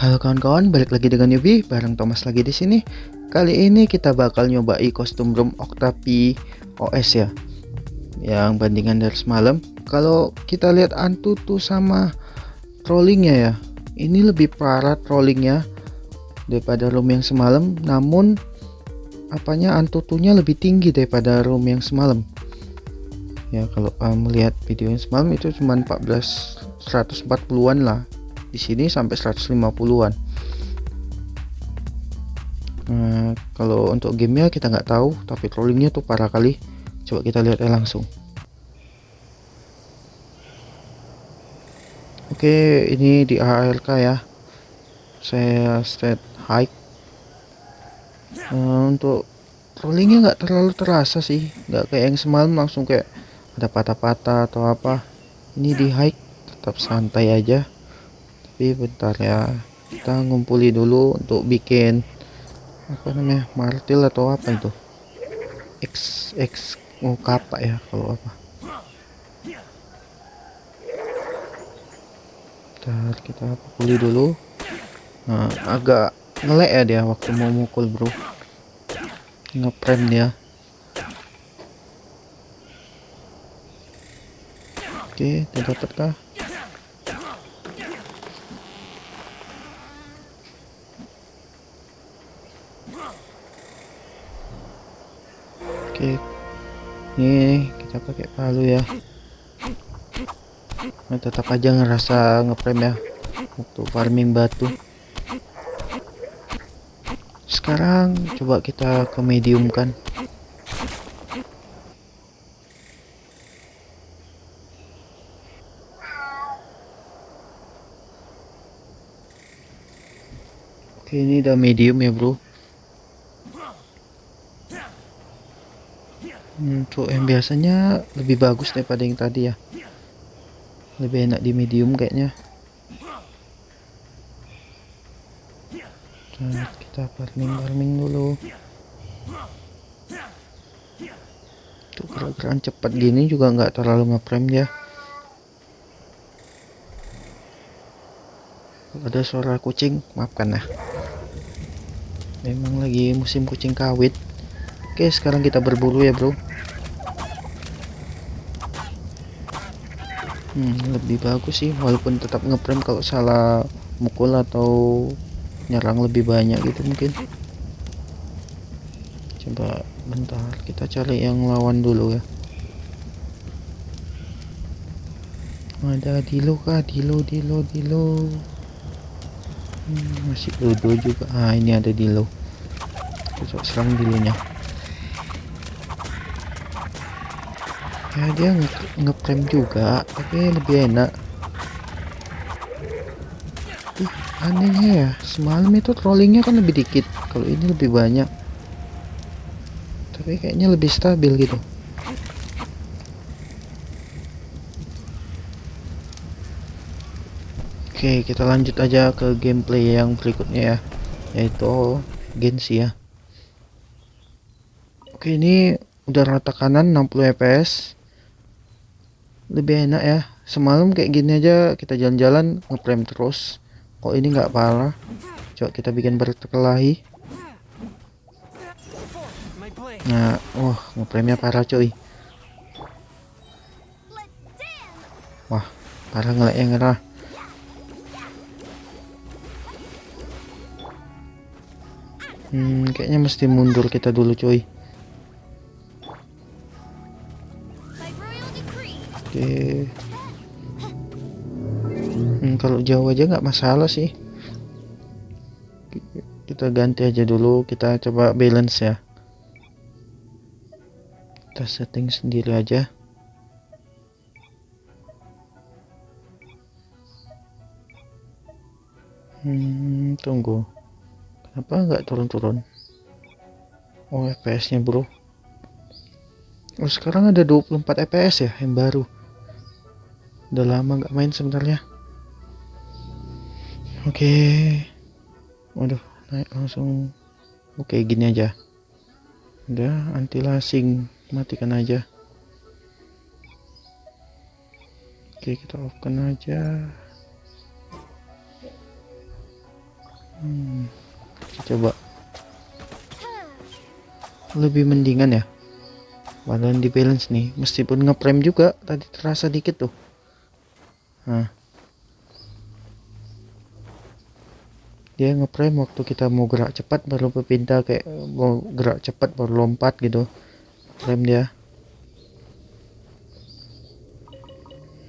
Halo kawan-kawan, balik lagi dengan Yubi, bareng Thomas lagi di sini. Kali ini kita bakal nyobai kostum room Octapi OS ya. Yang bandingan dari semalam. Kalau kita lihat Antutu sama trollingnya ya, ini lebih parah trollingnya daripada room yang semalam. Namun apanya Antutunya lebih tinggi daripada room yang semalam. Ya kalau melihat video yang semalam itu cuma 14 140-an lah di sini sampai 150-an nah, kalau untuk gamenya kita nggak tahu tapi trollingnya tuh parah kali. Coba kita lihat langsung. Oke ini di ALK ya. Saya set high. Nah, untuk trollingnya nggak terlalu terasa sih. Nggak kayak yang semalam langsung kayak ada patah-patah atau apa. Ini di high tetap santai aja tapi bentar ya kita ngumpuli dulu untuk bikin apa namanya martil atau apa itu? X X oh, kapak ya kalau apa. Bentar kita pukuli dulu. Nah agak ngelek ya dia waktu mau mukul bro. Ngeprem dia. Oke tidak dapat kah oke. Ini kita pakai palu ya. Nah, tetap aja ngerasa ngeprem ya. Waktu farming batu. Sekarang coba kita ke medium kan. Oke ini udah medium ya bro untuk yang biasanya lebih bagus daripada yang tadi ya. Lebih enak di medium kayaknya. Nah, kita farming farming dulu. Tuh gerak-gerakan cepat gini juga nggak terlalu ngeprem ya. Ada suara kucing maafkan ya. Memang lagi musim kucing kawit. Oke sekarang kita berburu ya bro hmm, lebih bagus sih walaupun tetap ngeprem kalau salah mukul atau nyerang lebih banyak gitu mungkin. Coba bentar kita cari yang lawan dulu ya. Ada dilo kah? Dilo dilo dilo. Hmm, masih dodo juga. Ah ini ada dilo. Coba serang dilonya ya dia ngeprem juga tapi lebih enak. Ih, anehnya ya semalam itu trollingnya kan lebih dikit kalau ini lebih banyak. Tapi kayaknya lebih stabil gitu. Oke kita lanjut aja ke gameplay yang berikutnya ya yaitu Gensi ya. Oke ini udah rata kanan 60 fps lebih enak ya. Semalam kayak gini aja kita jalan-jalan ngeprem terus. Kok ini nggak parah? Coba kita bikin berkelahi. Nah wah ngepremnya parah coy. Wah parah ngelek yang ngerah? Hmm kayaknya mesti mundur kita dulu coy Oke. Hmm, kalau jauh aja nggak masalah sih. Kita ganti aja dulu. Kita coba balance ya. Kita setting sendiri aja. Hmm, tunggu. Kenapa nggak turun-turun? Oh, FPS-nya bro. Oh, sekarang ada 24 FPS ya yang baru udah lama nggak main sebenarnya. Oke. Okay. waduh naik langsung. Oke okay, gini aja. Udah anti lasing matikan aja. Oke okay, kita off kan aja. Hmm, coba. Lebih mendingan ya. Badan di balance nih. Meskipun ngeprem juga tadi terasa dikit tuh nah. Dia ngeprem waktu kita mau gerak cepat baru berpindah kayak mau gerak cepat baru lompat gitu. Prem dia.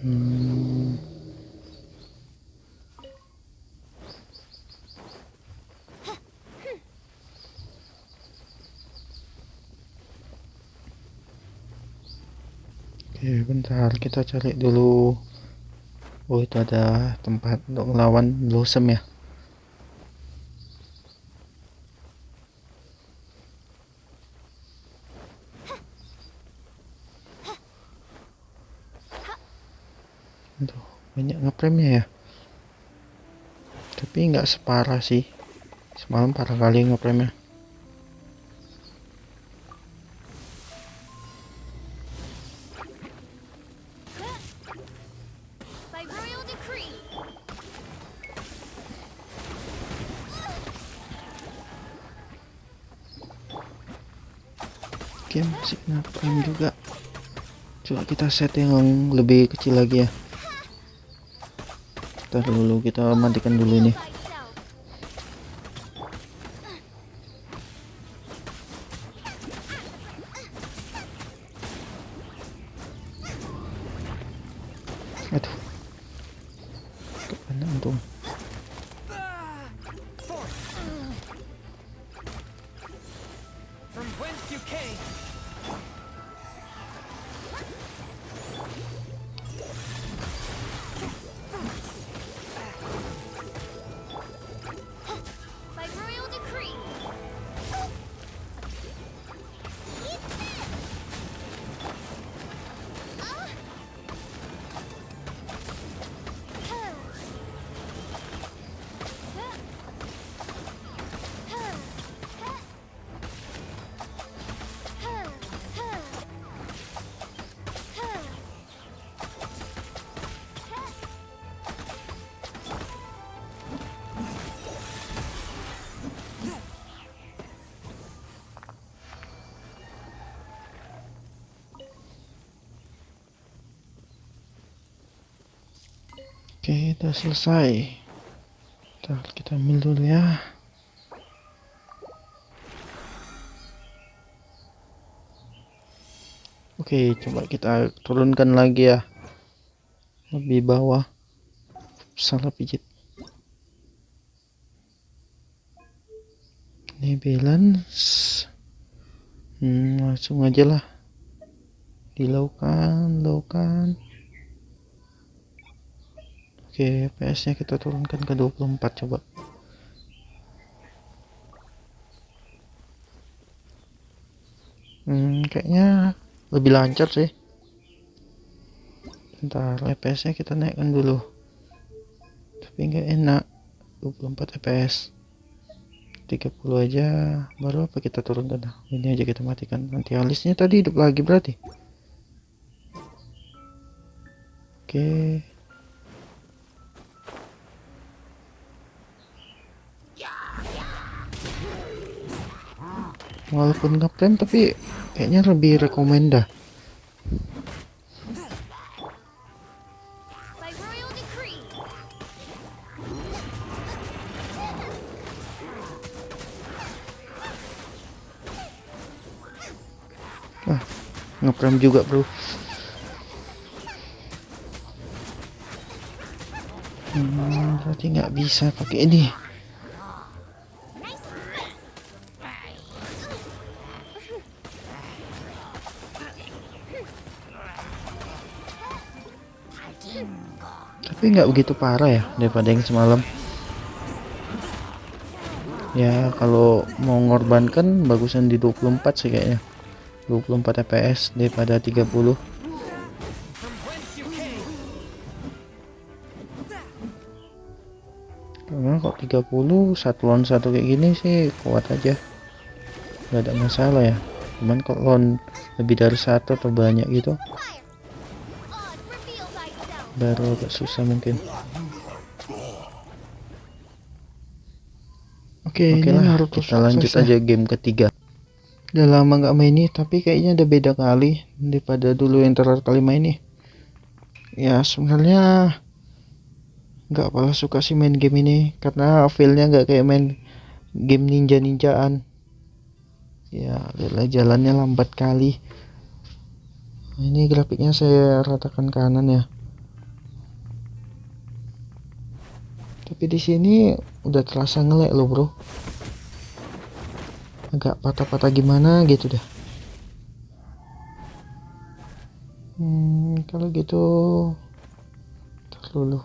Hmm. Oke bentar. Kita cari dulu Oh itu ada tempat untuk melawan blossom ya? Aduh banyak ngepremnya ya? Tapi nggak separah sih. Semalam parah kali ngepremnya Oke masih ngapain juga. Coba kita set yang lebih kecil lagi ya. Kita dulu kita matikan dulu ini Oke, kita selesai. Ntar kita ambil dulu ya. Oke, coba kita turunkan lagi ya. Lebih bawah. Salah pijit. Ini balance. Hmm, langsung aja lah. Dilaukan, laukan. Oke, PS nya kita turunkan ke 24 coba. Hmm, kayaknya lebih lancar sih. Bentar, FPS nya kita naikkan dulu. Tapi nggak enak. 24 FPS. 30 aja baru apa kita turunkan ini aja kita matikan nanti alisnya tadi hidup lagi berarti oke walaupun ngeprem tapi kayaknya lebih rekomenda ah ngeprem juga bro. Hmm, berarti nggak bisa pakai ini tapi nggak begitu parah ya daripada yang semalam. Ya kalau mau ngorbankan bagusan di 24 sih kayaknya. 24 fps daripada 30 karena kok 30 satu lawan satu kayak gini sih kuat aja. Nggak ada masalah ya. Cuman kalau lawan lebih dari satu atau banyak gitu baru agak susah mungkin Oke, Oke ini lah, kita lanjut ya. aja game ketiga. Udah lama nggak main ini, tapi kayaknya ada beda kali daripada dulu yang terakhir kali main nih. Ya sebenarnya nggak pernah suka sih main game ini karena feelnya nggak kayak main game ninja-ninjaan. Ya lihatlah jalannya lambat kali. Ini grafiknya saya ratakan kanan ya. Tapi di sini udah terasa ngelek loh bro. Agak patah-patah gimana gitu dah hmm, kalau gitu terlalu.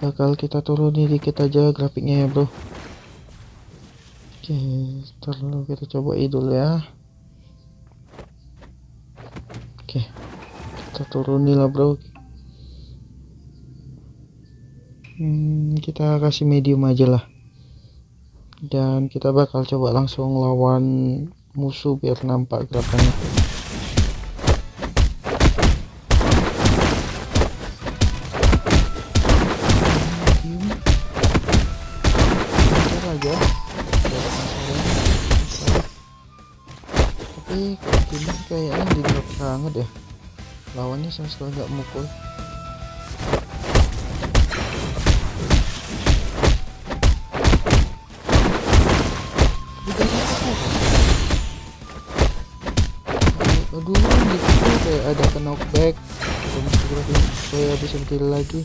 Bakal kita turunin dikit aja grafiknya ya bro. Oke terlalu kita coba dulu ya. Oke kita turunin lah bro hmm, kita kasih medium aja lah. Dan kita bakal coba langsung lawan musuh biar nampak gerakannya. Aja tapi kayaknya di drop banget ya. Lawannya sama sekali nggak mukul knockback. Atau masih supaya bisa berdiri lagi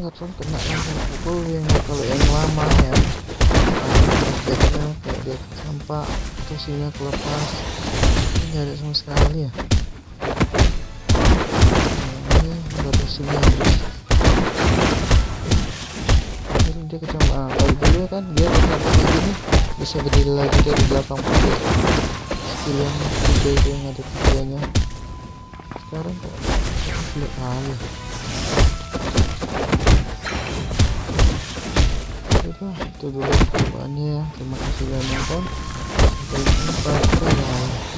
nggak tahu kena langsung pukul yang kalau yang lama ya. Biasanya kayak dia sampah tusinya kelepas. Ini nggak ada sama sekali ya. Ini sini. Habis jadi dia kecambah kalau dulu kan dia kayak gini bisa berdiri lagi dari belakang pakai skill yang tiga itu yang ada tiganya sekarang kok sulit kali itu dulu. Percobaannya ya terima kasih sudah nonton. Sampai jumpa. Bye